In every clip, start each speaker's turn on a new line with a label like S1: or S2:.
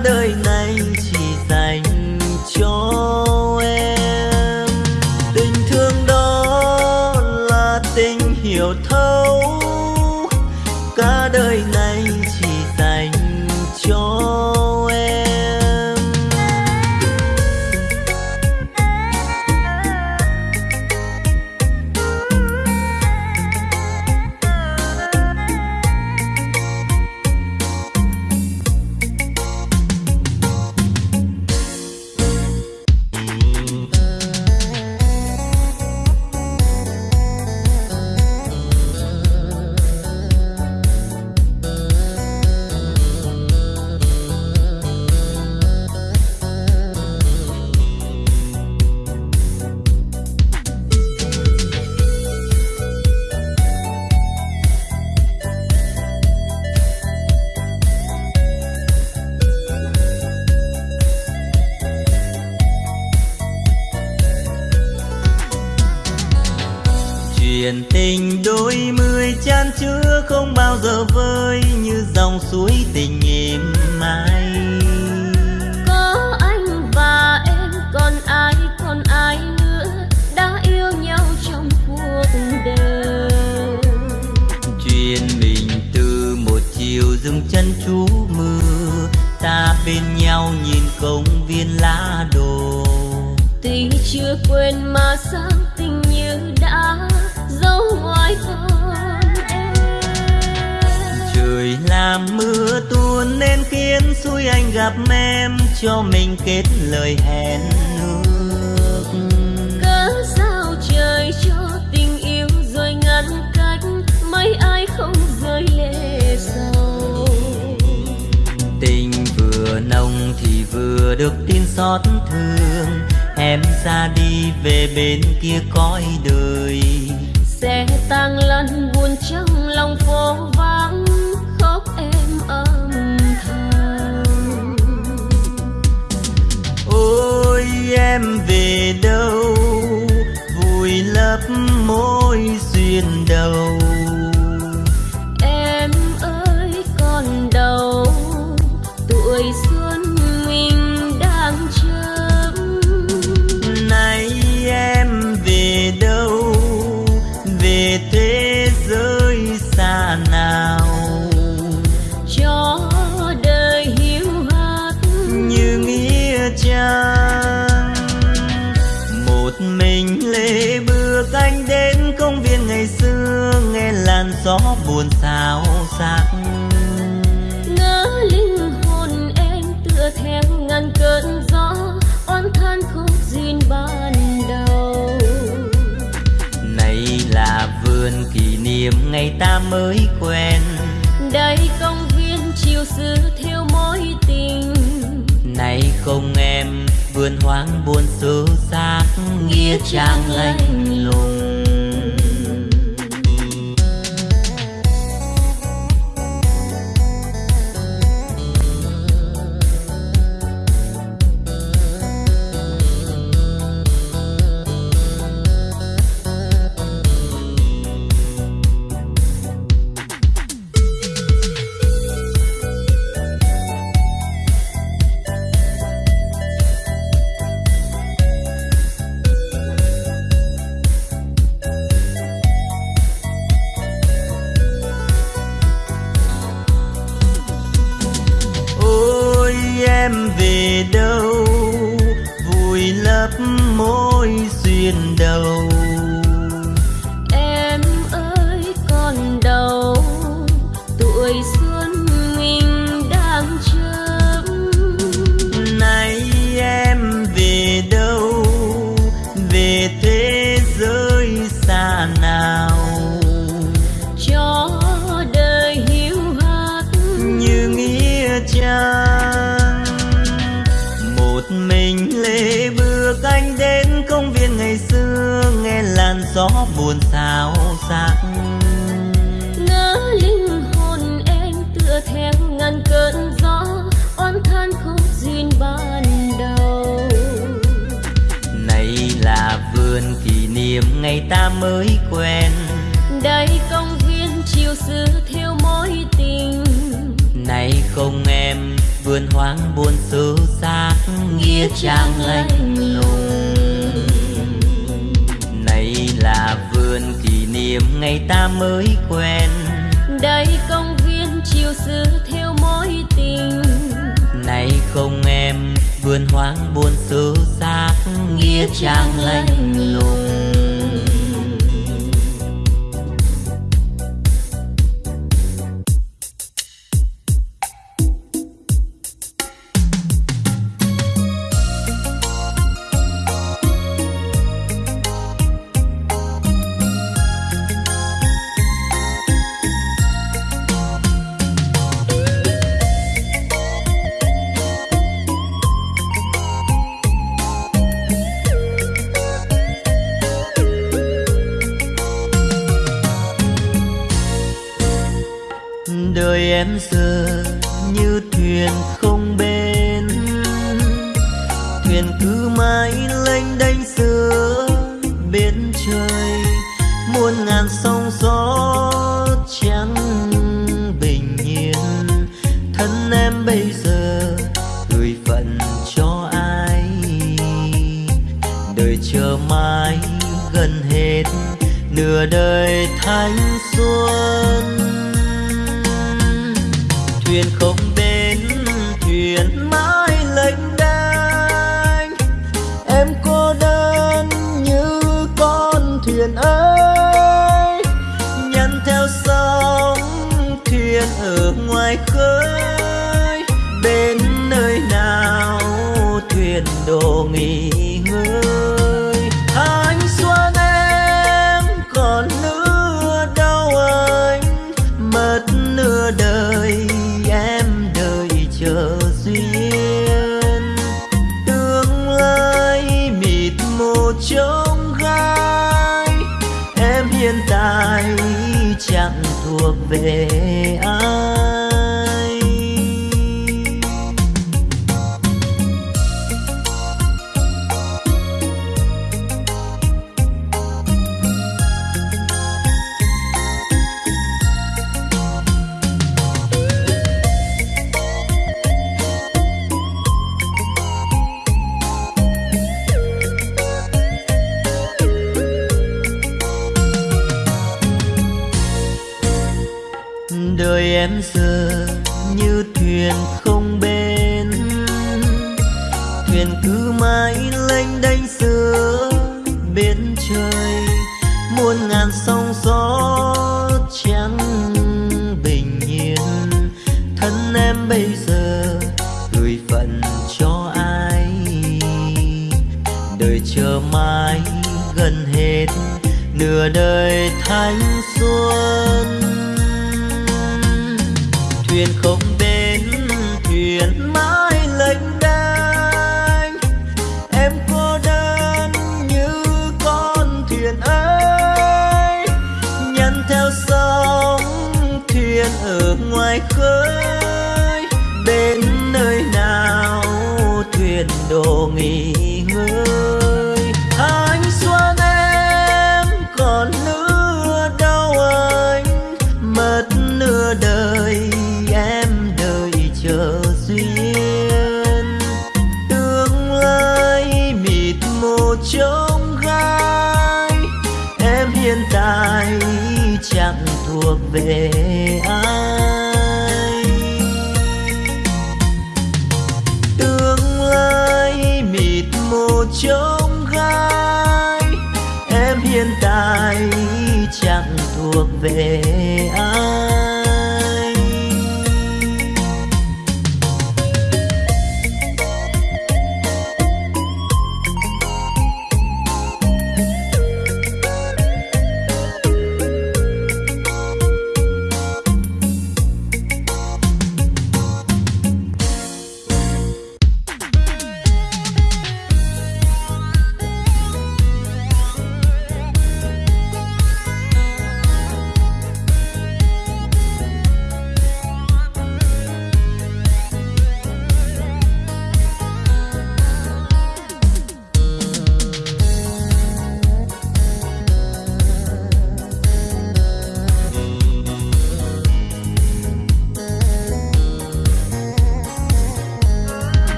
S1: đời khi anh gặp em cho mình kết lời hẹn nước
S2: cớ sao trời cho tình yêu rồi ngăn cách mấy ai không rơi lệ sầu?
S1: Tình vừa nồng thì vừa được tin xót thương em ra đi về bên kia cõi đời.
S2: Sẽ tăng lần buồn trong lòng phố vắng em
S1: về đâu vùi lấp môi duyên đầu. mới quen.
S2: Đây công viên chiều xưa thiếu mối tình.
S1: Này không em vườn hoang buồn xô xác nghĩa trang lạnh lùng. không em vườn hoang buồn xứ xác nghĩa trang lạnh lùng.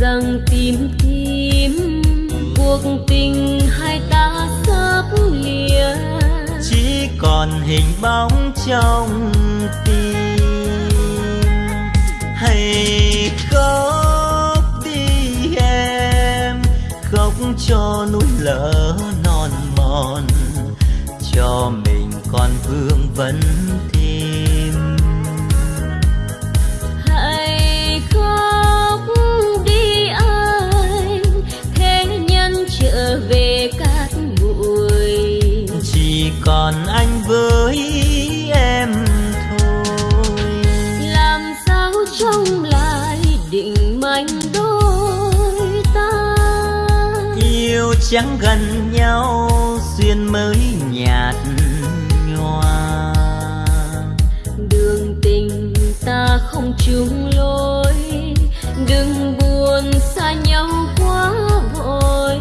S2: rằng tìm tìm, cuộc tình hai ta sắp lìa
S1: chỉ còn hình bóng trong tim. Hãy khóc đi em khóc cho núi lỡ non mòn. Cho mình còn vương vấn chẳng gần nhau duyên mới nhạt nhòa.
S2: Đường tình ta không chung lối đừng buồn xa nhau quá vội.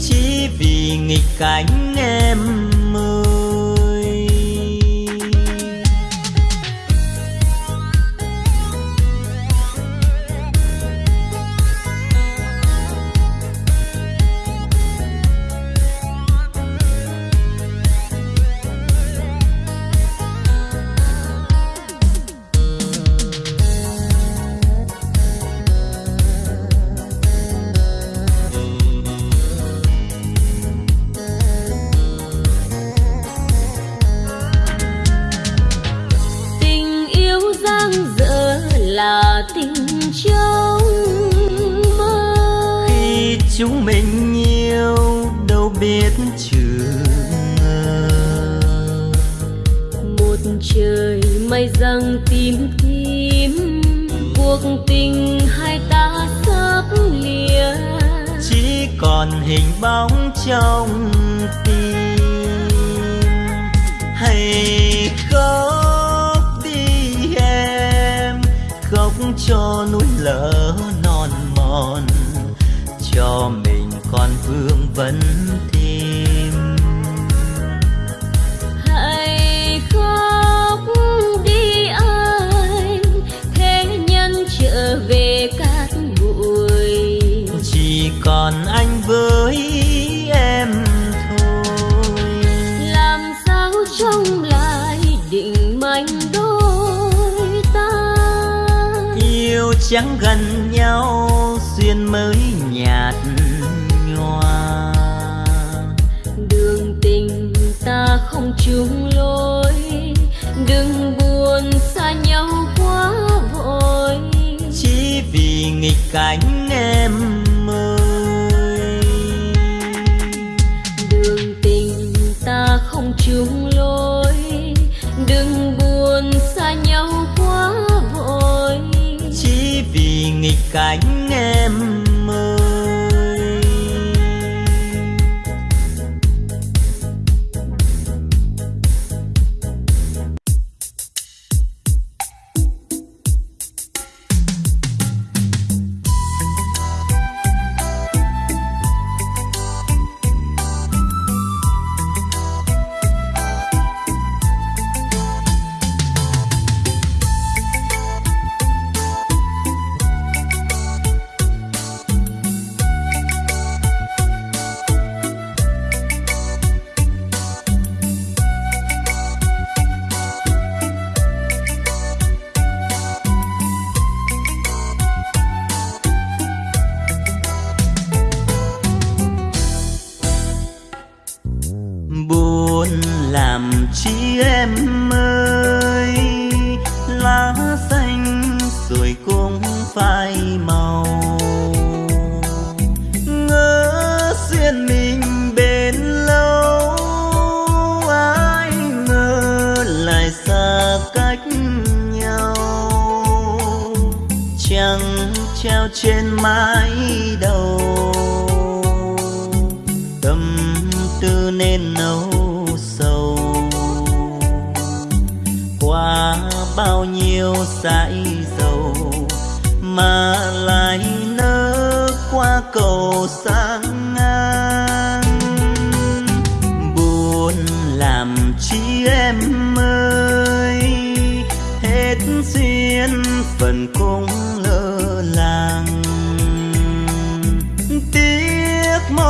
S1: Chỉ vì nghịch cảnh biết trường
S2: một trời mây răng tím tím cuộc tình hai ta sắp lìa.
S1: Chỉ còn hình bóng trong dáng gần nhau duyên mới nhạt nhòa.
S2: Đường tình ta không chung lối đừng buồn xa nhau quá vội.
S1: Chỉ vì nghịch cảnh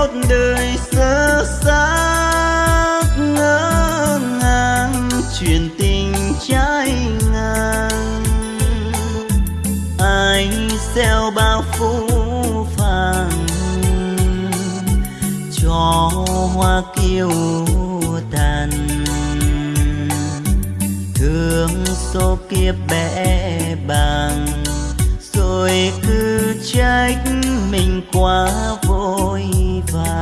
S1: một đời sơ xác ngỡ ngàng truyền tình trái ngang. Ai xeo bao phú phàng, cho hoa kiêu tàn. Thương số kiếp bẽ bàng, rồi cứ trách mình quá survive.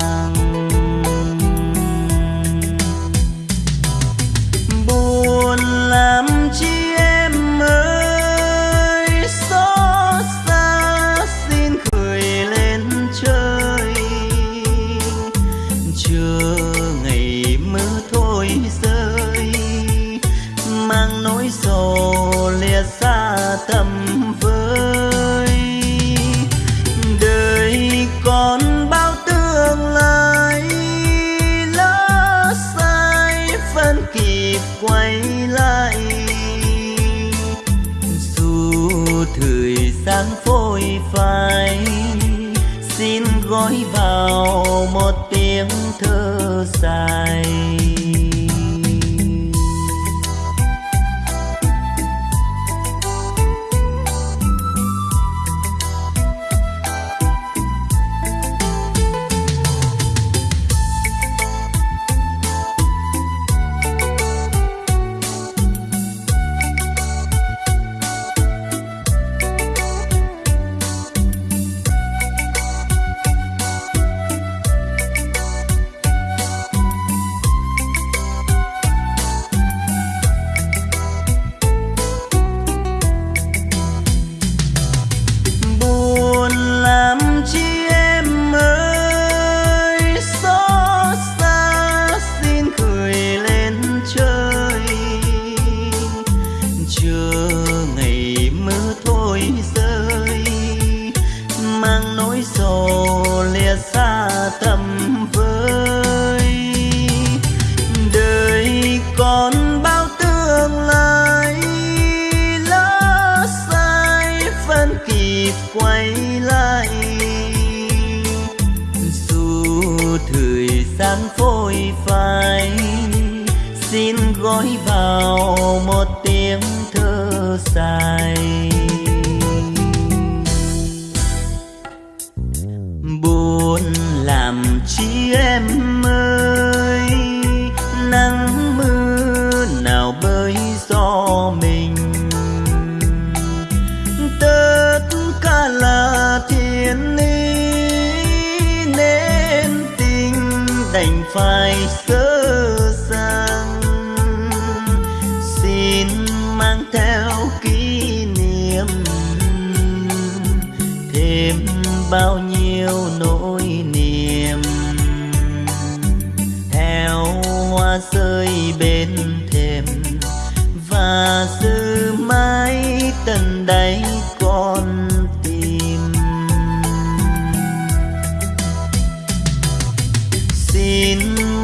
S1: Xin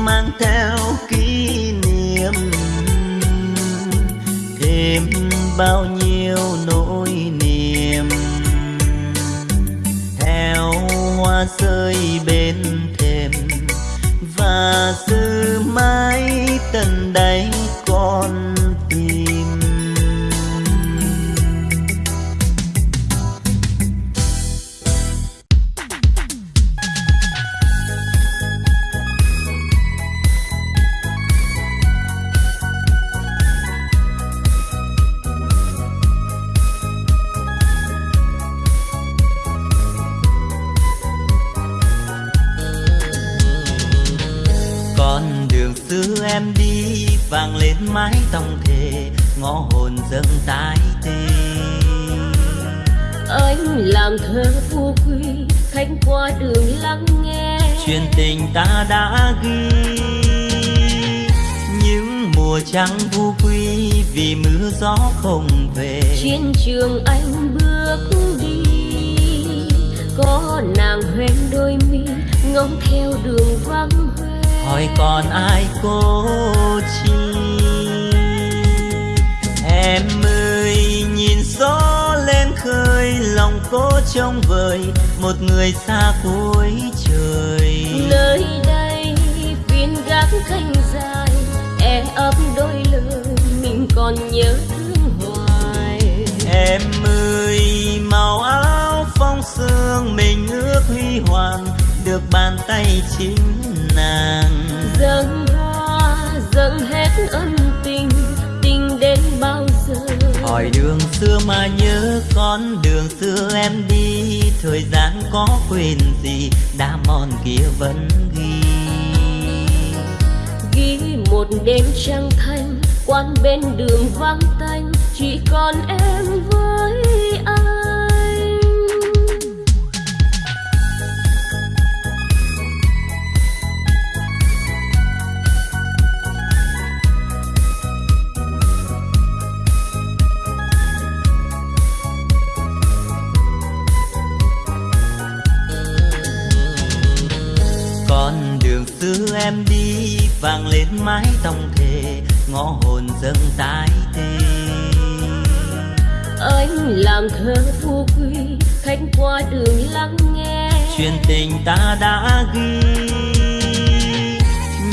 S1: mang theo kỷ niệm. Thêm bao nhiêu nỗi niềm. Theo hoa rơi bên thềm, và giữ mãi tận đáy con vang lên mái tông thề ngõ hồn dâng tái tê.
S2: Anh làm thơ phù quy khách qua đường lắng nghe.
S1: Chuyện tình ta đã ghi. Những mùa trắng vu quy vì mưa gió không về.
S2: Chiến trường anh bước đi có nàng hoen đôi mi ngóng theo đường vắng
S1: hỏi còn ai cố chi? Em ơi nhìn gió lên khơi lòng cố trông vời một người xa cuối trời.
S2: Nơi đây phiên gác canh dài e ấp đôi lời mình còn nhớ thương hoài.
S1: Em ơi màu áo phong sương mình ước huy hoàng được bàn tay chính nàng
S2: ân tình tình đến bao giờ?
S1: Hỏi đường xưa mà nhớ con đường xưa em đi. Thời gian có quên gì đã mòn kia vẫn ghi.
S2: Ghi một đêm trăng thanh quan bên đường vắng tanh. Chỉ còn em với anh
S1: em đi vang lên mái tông thề ngõ hồn dâng tái tê.
S2: Anh làm thơ phù quy khách qua đường lắng nghe.
S1: Chuyện tình ta đã ghi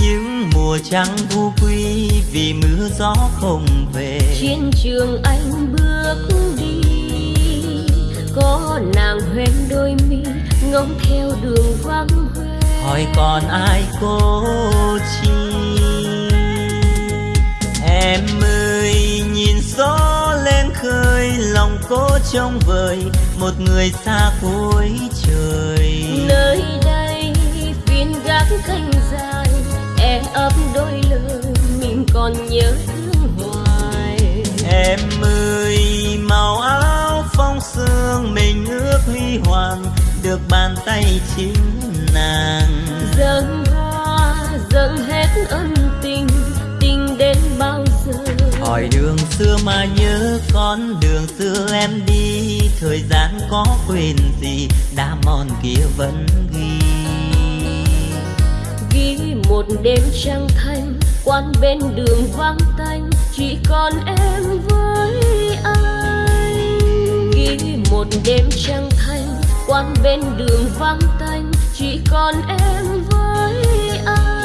S1: những mùa trắng vu quy vì mưa gió không về.
S2: Chiến trường anh bước đi có nàng hoen đôi mi ngóng theo đường vắng hoe
S1: hỏi còn ai cố chi? Em ơi nhìn gió lên khơi lòng cố trông vời một người xa cuối trời.
S2: Nơi đây phiên gác canh dài e ấp đôi lời mình còn nhớ thương hoài.
S1: Em ơi màu áo phong sương mình ước huy hoàng được bàn tay chính nàng.
S2: Dâng hoa dâng hết ân tình tình đến bao giờ?
S1: Hỏi đường xưa mà nhớ con đường xưa em đi. Thời gian có quên gì đã mòn kia vẫn ghi.
S2: Ghi một đêm trăng thanh quan bên đường vắng tanh. Chỉ còn em với anh. Ghi một đêm trăng thanh quan bên đường vắng tanh chỉ còn em với anh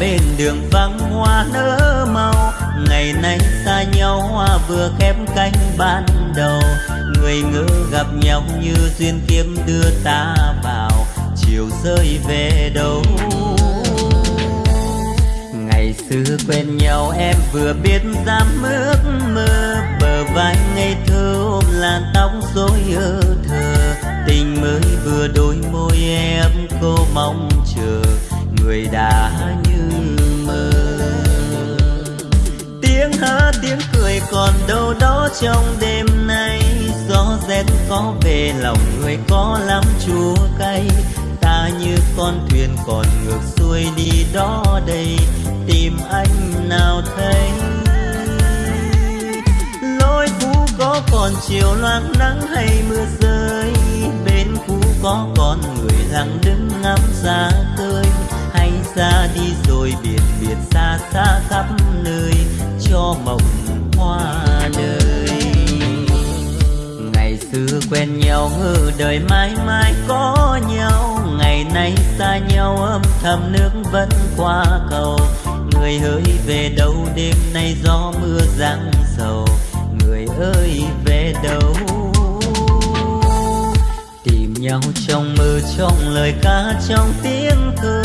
S1: bên đường vắng hoa nở màu. Ngày nay xa nhau, hoa vừa khép cánh ban đầu. Người ngỡ gặp nhau như duyên kiếp đưa ta vào. Chiều rơi về đâu? Ngày xưa quen nhau, em vừa biết dám ước mơ. Bờ vai ngây thơ ôm làn tóc rối ơ thơ tình mới vừa đôi môi em cô mong chờ. Người đã như tiếng tiếng cười còn đâu đó trong đêm nay. Gió rét có về, lòng người có lắm chua cay. Ta như con thuyền còn ngược xuôi đi đó đây, tìm anh nào thấy. Lối cũ có còn chiều loang nắng hay mưa rơi, bên cũ có còn người lặng đứng ngắm xa tươi. Hay ra đi rồi biệt biệt xa xa khắp nơi cho mộng hoa đời. Ngày xưa quen nhau ngờ đời mãi mãi có nhau, ngày nay xa nhau, âm thầm nước vẫn qua cầu. Người hỡi về đâu đêm nay gió mưa giăng sầu? Người ơi, về đâu? Tìm nhau trong mơ, trong lời ca, trong tiếng thơ.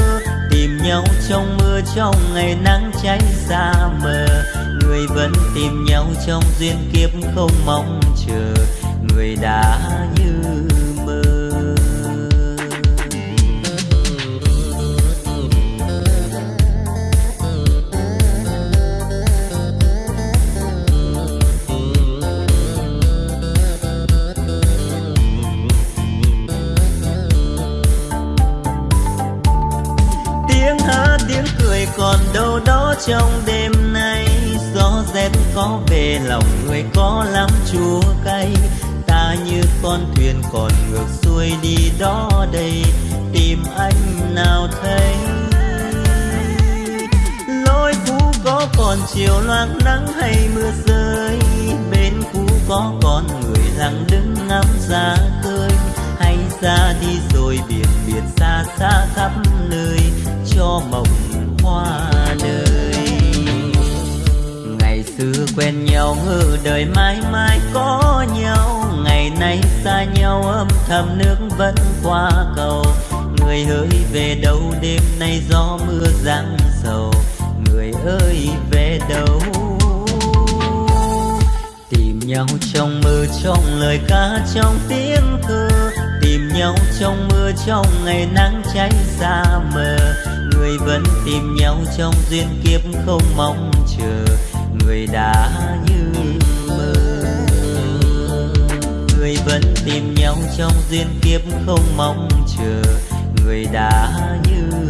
S1: Tìm nhau trong mưa trong ngày nắng cháy xa mờ người vẫn tìm nhau trong duyên kiếp không mong chờ người đã như mơ. Tiếng hát, tiếng cười còn đâu đó trong đêm có về lòng người có lắm chua cay. Ta như con thuyền còn ngược xuôi đi đó đây, tìm anh nào thấy. Lối cũ có còn chiều loang nắng hay mưa rơi, bên cũ có con người lặng đứng ngắm ra khơi hay ra đi rồi biển biệt xa xa khắp nơi, cho mộng hoa ngày xưa quen nhau ngư đời mãi mãi có nhau. Ngày nay xa nhau, âm thầm nước vẫn qua cầu. Người ơi, về đâu đêm nay gió mưa giăng sầu? Người ơi, về đâu? Tìm nhau trong mơ, trong lời ca, trong tiếng thơ. Tìm nhau trong mưa trong ngày nắng cháy xa mờ. Người vẫn tìm nhau trong duyên kiếp không mong chờ người đã như mơ. Người vẫn tìm nhau trong duyên kiếp không mong chờ. Người đã như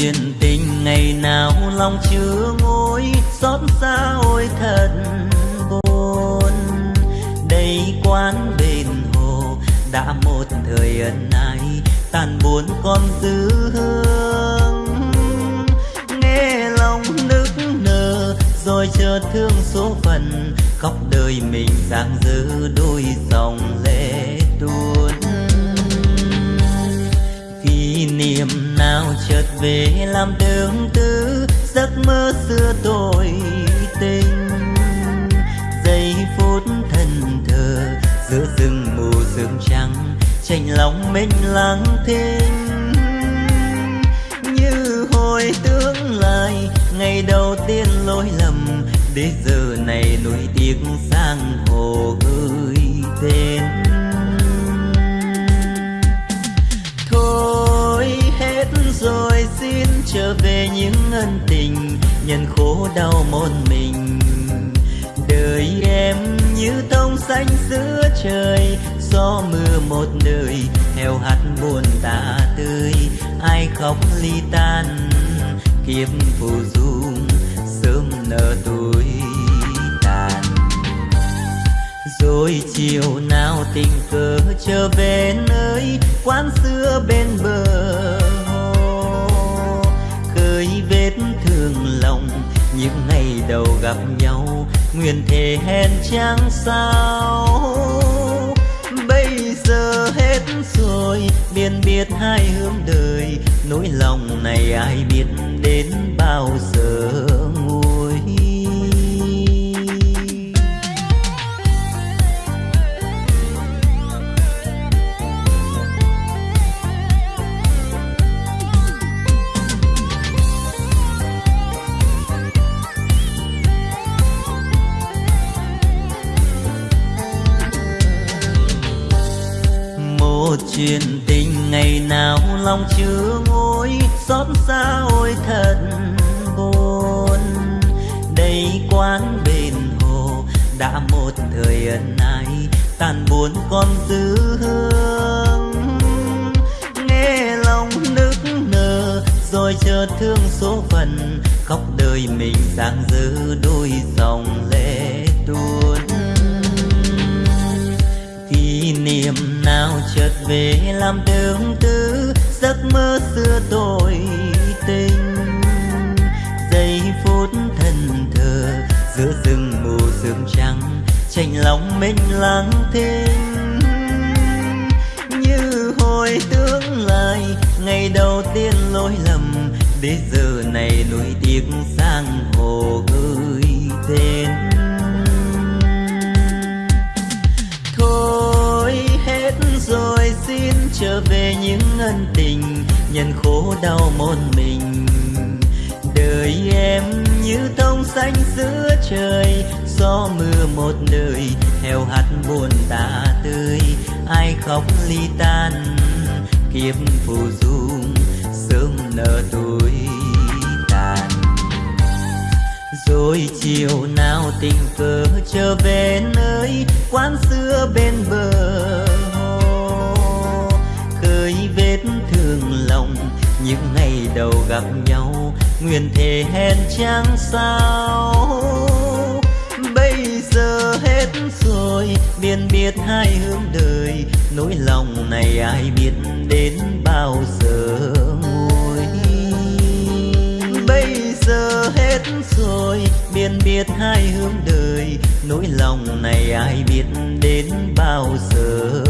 S1: chuyện tình ngày nào lòng chưa ngôi, xót xa ôi thật buồn. Đây quán bên hồ, đã một thời ân ái tàn buồn còn dư hương. Nghe lòng nức nở, rồi chợt thương số phận, khóc đời mình giang dư đôi dòng về làm tương tư, giấc mơ xưa tôi tình. Giây phút thân thờ, giữa rừng mù sương trắng tranh lòng mình lang thinh như hồi tương lai, ngày đầu tiên lỗi lầm, để giờ này nỗi tiếc sang hồ gửi tên. Rồi xin trở về những ân tình nhân khổ đau một mình. Đời em như thông xanh giữa trời, gió mưa một đời, heo hắt buồn ta tươi. Ai khóc ly tan, kiếp phù dung sớm nở tuổi tàn. Rồi chiều nào tình cờ trở về nơi quán xưa bên bờ vết thương lòng, những ngày đầu gặp nhau, nguyện thề hẹn chẳng sao. Bây giờ hết rồi biên biệt hai hướng đời, nỗi lòng này ai biết đến bao giờ. Chuyện tình ngày nào lòng chưa ngôi, xót xa ôi thật buồn. Đây quán bên hồ, đã một thời ân ái, tàn buồn còn dư hương. Làm tương tư, giấc mơ xưa tôi tình. Giây phút thần thờ, giữa rừng mù sương trắng tranh lòng mình lắng thinh như hồi tương lai, ngày đầu tiên lỗi lầm đến giờ này nuối tiếc sang hồ gửi tên. Trở về những ân tình, nhận khổ đau một mình. Đời em như thông xanh giữa trời, gió mưa một đời heo hắt buồn tả tươi. Ai khóc ly tan, kiếp phù du, sớm nở tuổi tàn. Rồi chiều nào tình cờ trở về nơi quán xưa bên bờ vết thương lòng, những ngày đầu gặp nhau, nguyện thề hẹn chẳng sao? Bây giờ hết rồi biên biệt hai hướng đời, nỗi lòng này ai biết đến bao giờ nguôi. Bây giờ hết rồi biên biệt hai hướng đời, nỗi lòng này ai biết đến bao giờ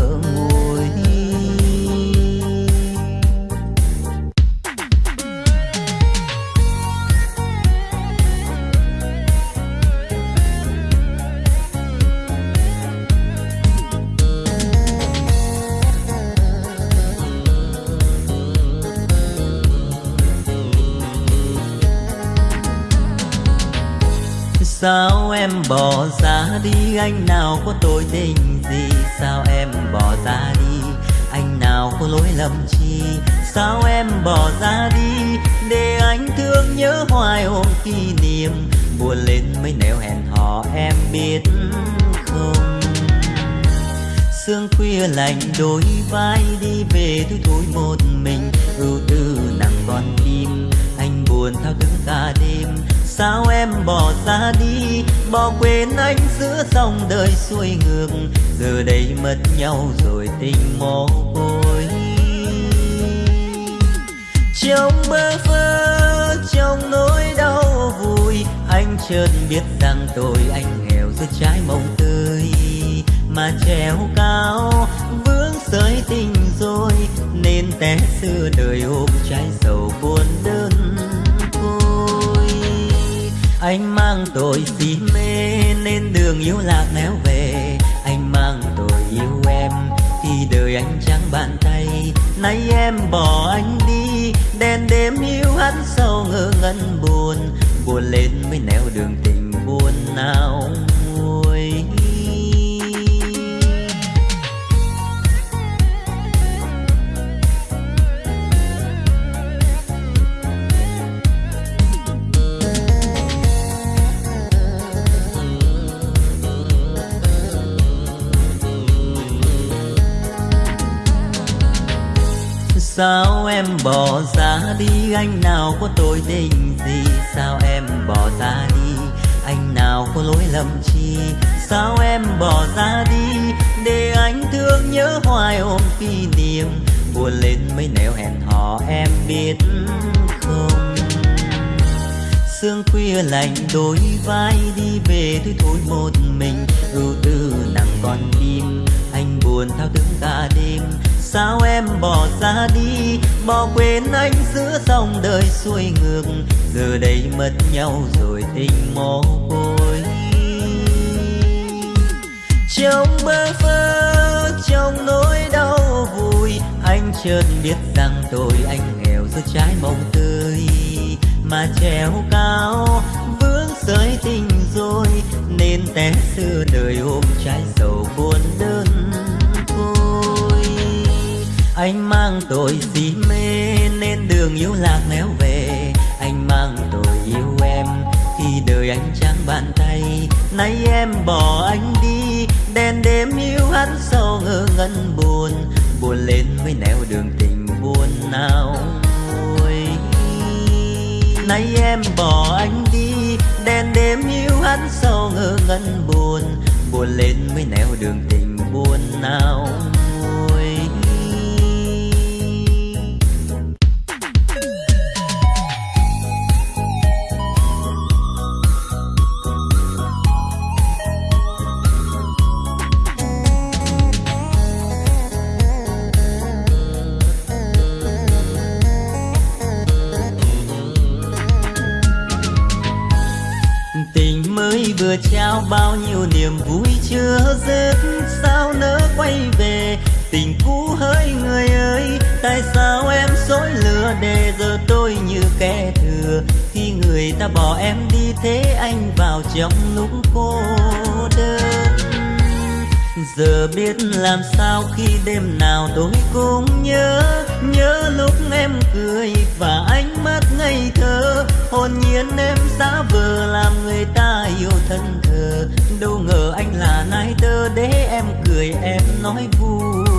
S1: đi, anh nào có tội tình gì? Sao em bỏ ra đi? Anh nào có lỗi lầm chi? Sao em bỏ ra đi? Để anh thương nhớ hoài ôm kỷ niệm. Buồn lên mấy nẻo hẹn hò, em biết không? Sương khuya lạnh đôi vai đi về tôi thôi một mình. Ưu tư nặng con tim anh buồn thao thức cả đêm sao em bỏ xa đi? Bỏ quên anh giữa dòng đời xuôi ngược. Giờ đây mất nhau rồi tình mồ côi trong bơ vơ, trong nỗi đau vui, anh chợt biết rằng tôi anh nghèo giữa trái mộng tươi. Mà treo cao, vướng sợi tình rồi, nên té xưa đời ôm trái sầu buồn đơn anh mang tội si mê nên đường yêu lạc néo về. Anh mang tội yêu em khi đời anh chẳng bàn tay. Nay em bỏ anh đi, đèn đêm yêu hắn sâu ngơ ngân buồn. Buồn lên mới nẻo đường tình buồn nào em bỏ ra đi. Anh nào có tội tình gì Sao em bỏ ta đi? Anh nào có lỗi lầm chi sao em bỏ ra đi? Để anh thương nhớ hoài ôm kỷ niệm. Buồn lên mấy nẻo hẹn hò, em biết không? Sương khuya lạnh đôi vai, đi về tôi thôi một mình. Ưu tư nặng con tim anh buồn thao thức cả đêm sao em bỏ ra đi? Bỏ quên anh giữa dòng đời xuôi ngược. Giờ đây mất nhau rồi tình mồ côi trong bơ vơ, trong nỗi đau vui anh chợt biết rằng tôi anh nghèo giữa trái mộng tươi. Mà treo cao, vướng sợi tình rồi, nên té xưa đời ôm trái sầu buồn đơn anh mang tội si mê nên đường yêu lạc néo về. Anh mang tội yêu em khi đời anh trắng bàn tay. Nay em bỏ anh đi, đèn đêm yêu hắn sâu ngơ ngẩn buồn. Buồn lên mới nẻo đường tình buồn nào nay em bỏ anh đi, đèn đêm yêu hắn sâu ngơ ngẩn buồn. Buồn lên mới nẻo đường tình buồn nào biết làm sao khi đêm nào tôi cũng nhớ nhớ lúc em cười và ánh mắt ngây thơ. Hồn nhiên em giả vờ làm người ta yêu thân thờ. Đâu ngờ anh là nai tơ để em cười, em nói vui.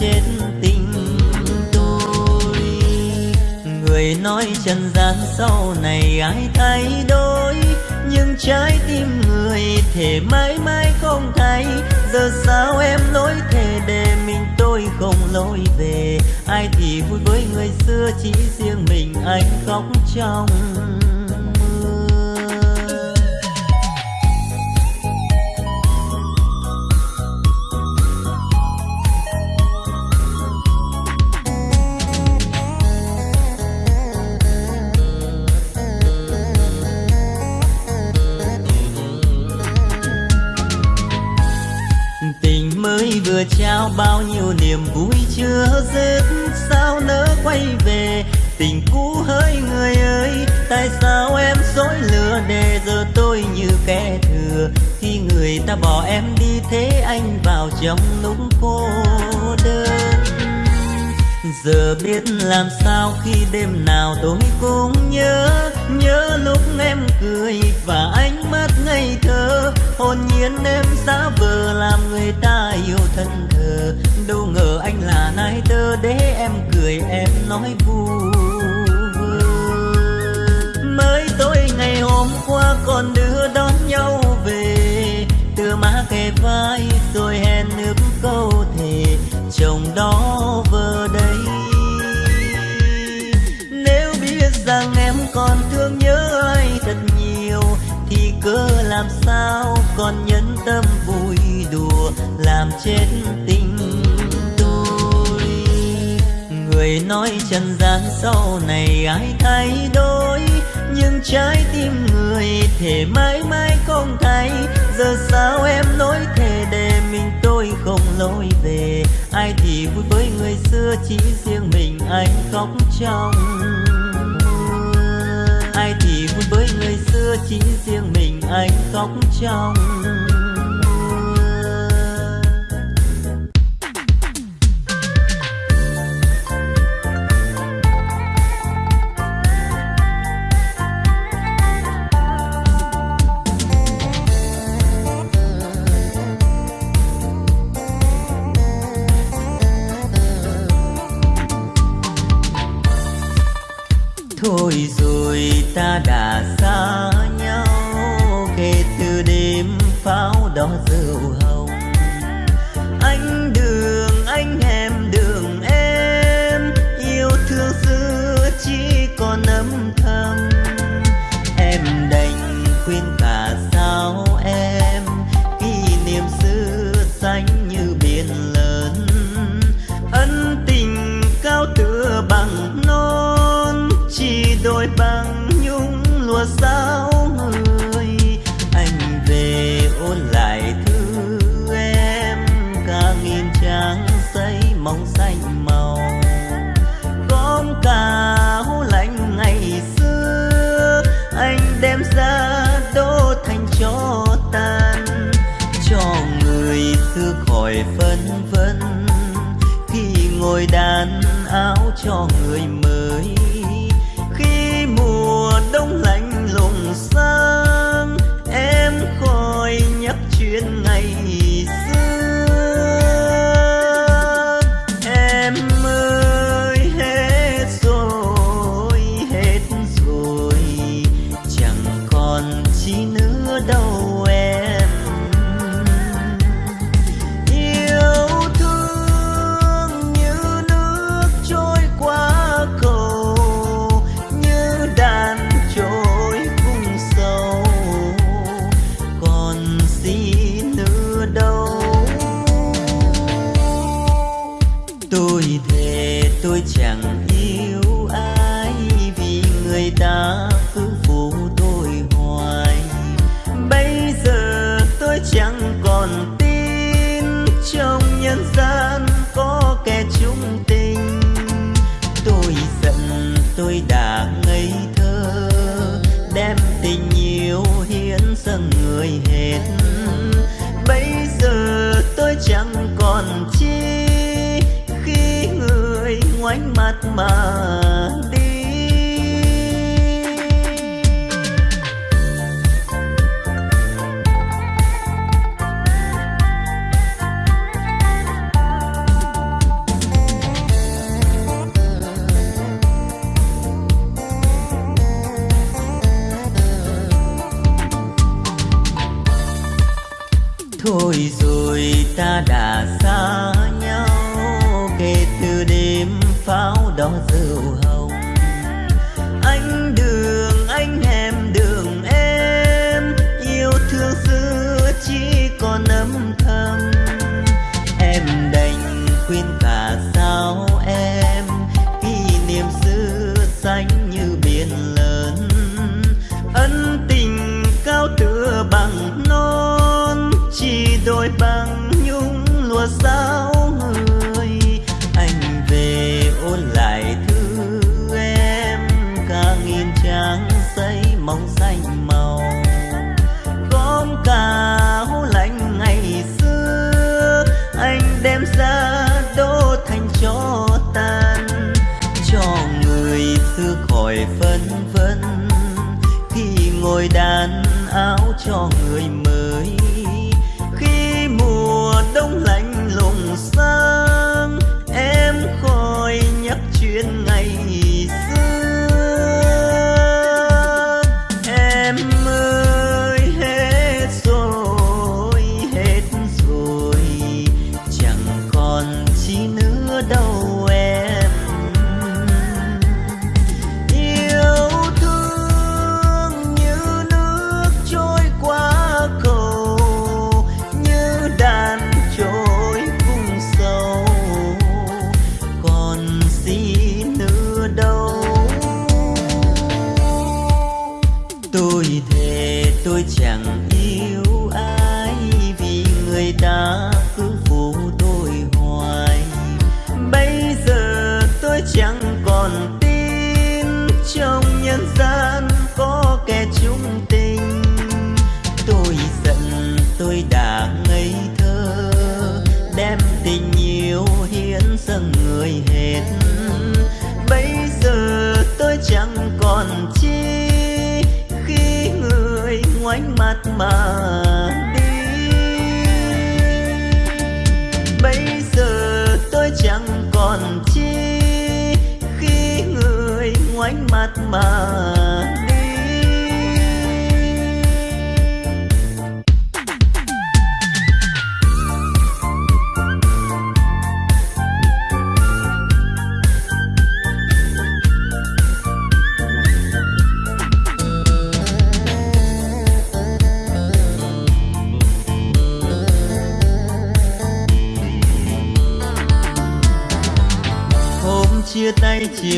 S1: Chết tình tôi. Người nói trần gian sau này ai thay đổi, nhưng trái tim người thể mãi mãi không thay. Giờ sao em lối thề để mình tôi không lối về? Ai thì vui với người xưa chỉ riêng mình anh khóc trong thế anh vào trong lúc cô đơn. Giờ biết làm sao khi đêm nào tôi cũng nhớ nhớ lúc em cười và ánh mắt ngây thơ. Hồn nhiên em giả vờ làm người ta yêu thân thờ. Đâu ngờ anh là nai tơ để em cười, em nói vu mới tối ngày hôm qua còn vai, rồi hẹn nước câu thề, chồng đó vơ đây. Nếu biết rằng em còn thương nhớ ai thật nhiều, thì cớ làm sao còn nhân tâm vui đùa, làm chết tình tôi. Người nói trần gian sau này ai thay đổi, nhưng trái tim thề mãi mãi không thay giờ sao em nói thề để mình tôi không lối về. Ai thì vui với người xưa chỉ riêng mình anh khóc trong ai thì vui với người xưa chỉ riêng mình anh khóc trong chỉ nửa đầu. đôi băng nhung lùa sao mắt mà đi. Bây giờ tôi chẳng còn chi khi người ngoảnh mặt mà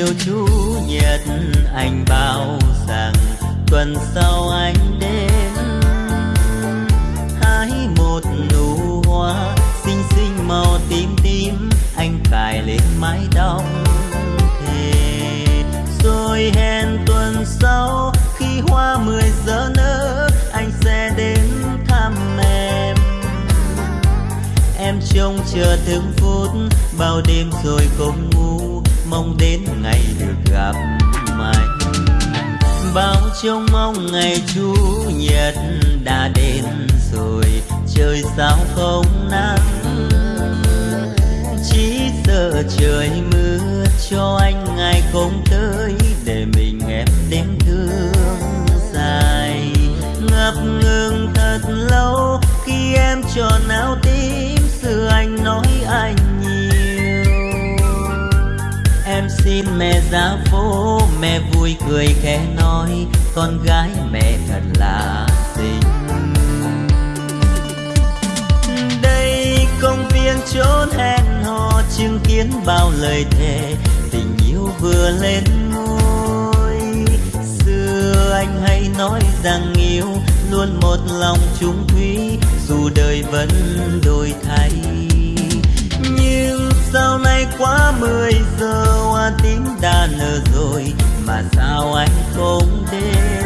S1: tay chiều chủ nhật, anh bảo rằng tuần sau anh đến. Hái một nụ hoa, xinh xinh màu tím tím, anh cài lên mái tóc. Thề rồi hẹn tuần sau, khi hoa mười giờ nở, anh sẽ đến thăm em. Em trông chờ từng phút, bao đêm rồi không ngủ, mong đến bao trông mong ngày chủ nhật đã đến rồi. Trời sao không nắng? Chỉ sợ trời mưa cho anh ngày không tới để mình em đêm thương dài. Ngập ngừng thật lâu khi em tròn áo tím, xưa anh nói anh em xin mẹ ra phố, mẹ vui cười khen nói, con gái mẹ thật là xinh. Đây công viên chốn hẹn hò chứng kiến bao lời thề, tình yêu vừa lên ngôi. Xưa anh hay nói rằng yêu luôn một lòng chung thủy dù đời vẫn đổi thay. Nhưng sau này quá mười giờ, hoa tím đã nở rồi mà sao anh không đến?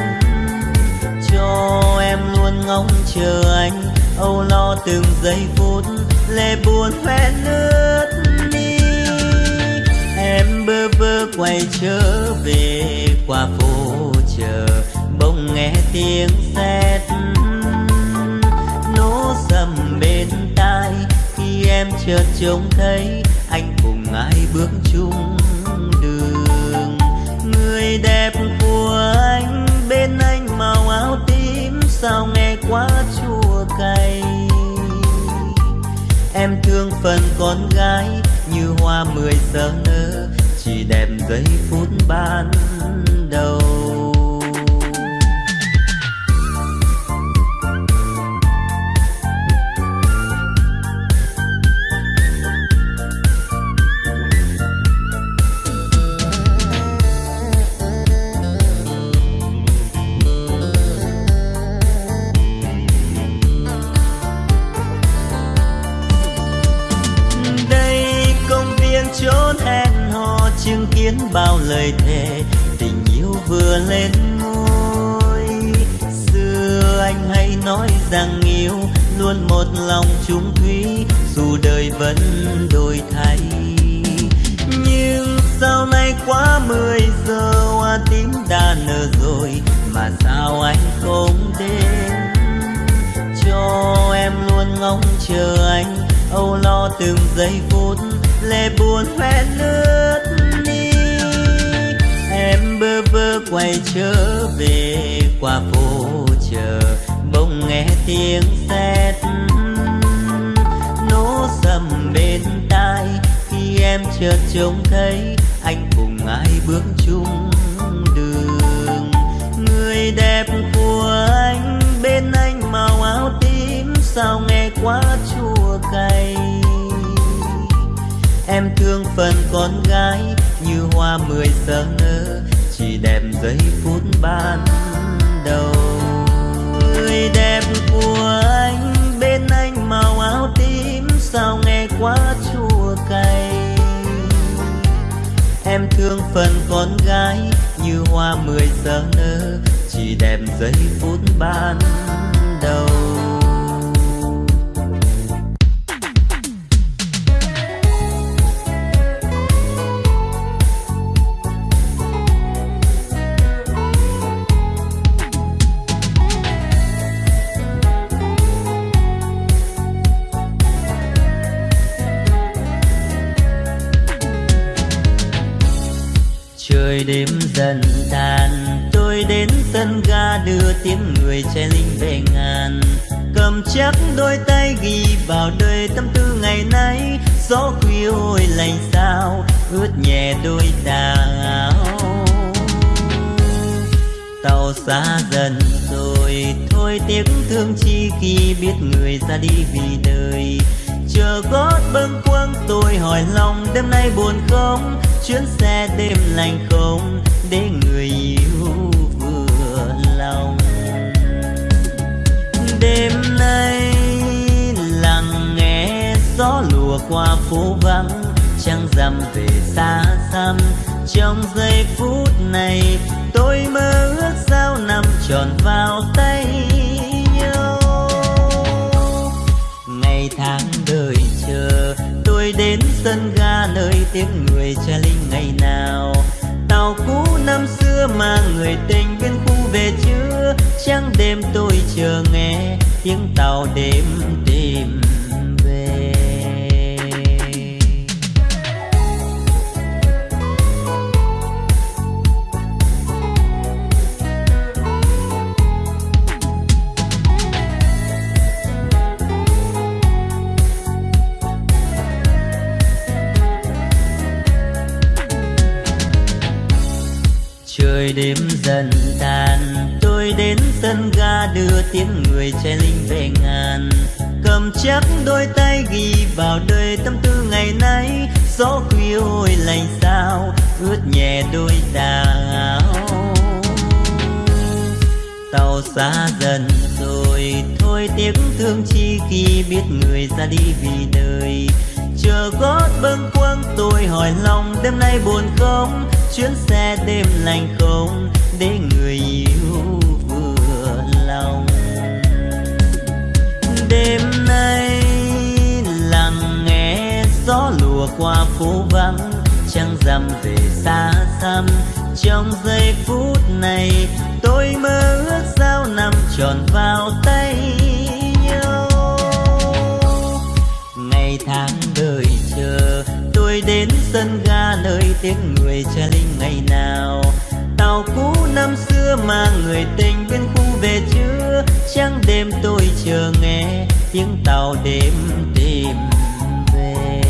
S1: Cho em luôn ngóng chờ anh, âu lo từng giây phút lệ buồn hoen nước đi. Em bơ vơ quay trở về qua phố chờ, bỗng nghe tiếng sét. Nổ sầm bên tai, khi em chợt trông thấy, anh cùng ai bước chung sao nghe quá chua cay. Em thương phần con gái như hoa mười giờ nở chỉ đẹp giây phút ban vừa lên ngôi. Xưa anh hay nói rằng yêu luôn một lòng chung thủy dù đời vẫn đổi thay. Nhưng sau này quá mười giờ, hoa tím đã nở rồi, mà sao anh không đến? Cho em luôn ngóng chờ anh, âu lo từng giây phút lệ buồn hoen nước bơ vơ quay trở về qua phố chờ bỗng nghe tiếng sét, nổ sầm bên tai. Khi em chợt trông thấy anh cùng ai bước chung đường. Người đẹp của anh, bên anh màu áo tím. Sao nghe quá chua cay? Em thương phần con gái như hoa mười giờ nở chỉ đẹp giây phút ban đầu, người đẹp của anh bên anh màu áo tím, sao nghe quá chua cay. Em thương phần con gái như hoa mười giờ nở, chỉ đẹp giây phút ban đầu. Đêm dần tàn. Tôi đến sân ga đưa tiếng người che linh về ngàn. Cầm chắc đôi tay ghi vào đời tâm tư ngày nay. Gió khuya ôi lạnh sao, ướt nhẹ đôi tà áo. Tàu xa dần rồi, thôi tiếc thương chi khi biết người ra đi vì đời chờ gót bâng quâng. Tôi hỏi lòng, đêm nay buồn không? Chuyến xe đêm lành không? Để người yêu vừa lòng. Đêm nay lặng nghe gió lùa qua phố vắng, trăng rằm về xa xăm. Trong giây phút này, tôi mơ ước sao nằm tròn vào tay. Tháng đợi chờ tôi đến sân ga nơi tiếng người cha linh ngày nào tàu cũ năm xưa mà người tình bên khu về chưa trăng đêm tôi chờ nghe tiếng tàu đêm tìm. Trời đêm dần tàn, tôi đến sân ga đưa tiếng người che linh về ngàn. Cầm chắc đôi tay ghi vào đời tâm tư ngày nay, gió khuya ôi lạnh sao, ướt nhẹ đôi tà áo tàu xa dần rồi, thôi tiếc thương chi khi biết người ra đi vì đời chờ gót bâng quăng tôi hỏi lòng, đêm nay buồn không? Chuyến xe đêm lạnh không? Để người yêu vừa lòng. Đêm nay lặng nghe gió lùa qua phố vắng, trăng rằm về xa xăm. Trong giây phút này, tôi mơ ước sao nằm tròn vào tay. Ngày tháng đợi chờ. Tôi đến sân ga nơi tiếng người cha linh ngày nào. Tàu cũ năm xưa mà người tình bên khu về chưa trăng đêm tôi chờ nghe tiếng tàu đêm tìm về.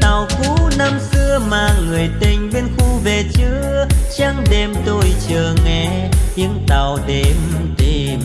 S1: Tàu cũ năm xưa mà người tình bên khu về chưa trăng đêm tôi chờ nghe tiếng tàu đêm tìm